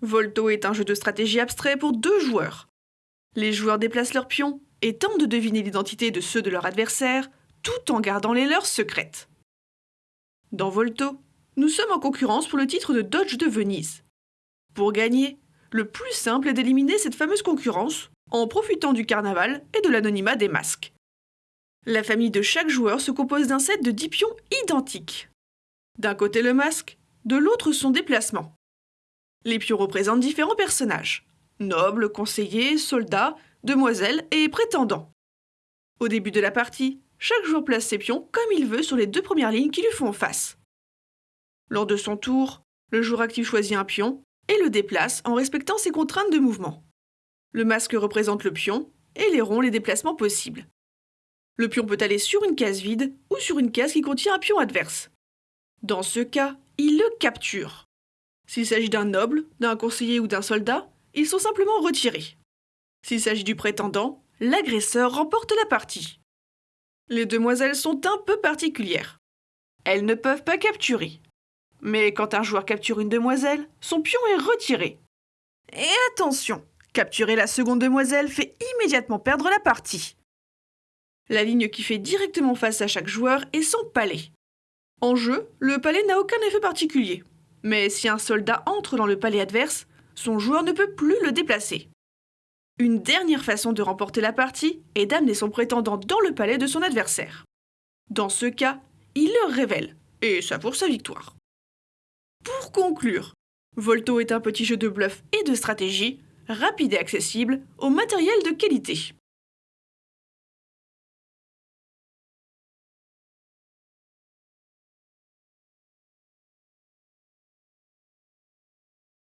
Volto est un jeu de stratégie abstrait pour deux joueurs. Les joueurs déplacent leurs pions et tentent de deviner l'identité de ceux de leur adversaire tout en gardant les leurs secrètes. Dans Volto, nous sommes en concurrence pour le titre de Dodge de Venise. Pour gagner, le plus simple est d'éliminer cette fameuse concurrence en profitant du carnaval et de l'anonymat des masques. La famille de chaque joueur se compose d'un set de 10 pions identiques. D'un côté le masque, de l'autre son déplacement. Les pions représentent différents personnages nobles, conseillers, soldats, demoiselles et prétendants. Au début de la partie, chaque joueur place ses pions comme il veut sur les deux premières lignes qui lui font face. Lors de son tour, le joueur actif choisit un pion et le déplace en respectant ses contraintes de mouvement. Le masque représente le pion et les ronds les déplacements possibles. Le pion peut aller sur une case vide ou sur une case qui contient un pion adverse. Dans ce cas, il le capture. S'il s'agit d'un noble, d'un conseiller ou d'un soldat, ils sont simplement retirés. S'il s'agit du prétendant, l'agresseur remporte la partie. Les demoiselles sont un peu particulières. Elles ne peuvent pas capturer. Mais quand un joueur capture une demoiselle, son pion est retiré. Et attention, capturer la seconde demoiselle fait immédiatement perdre la partie. La ligne qui fait directement face à chaque joueur est son palais. En jeu, le palais n'a aucun effet particulier. Mais si un soldat entre dans le palais adverse, son joueur ne peut plus le déplacer. Une dernière façon de remporter la partie est d'amener son prétendant dans le palais de son adversaire. Dans ce cas, il le révèle, et ça pour sa victoire. Pour conclure, Volto est un petit jeu de bluff et de stratégie, rapide et accessible, au matériel de qualité.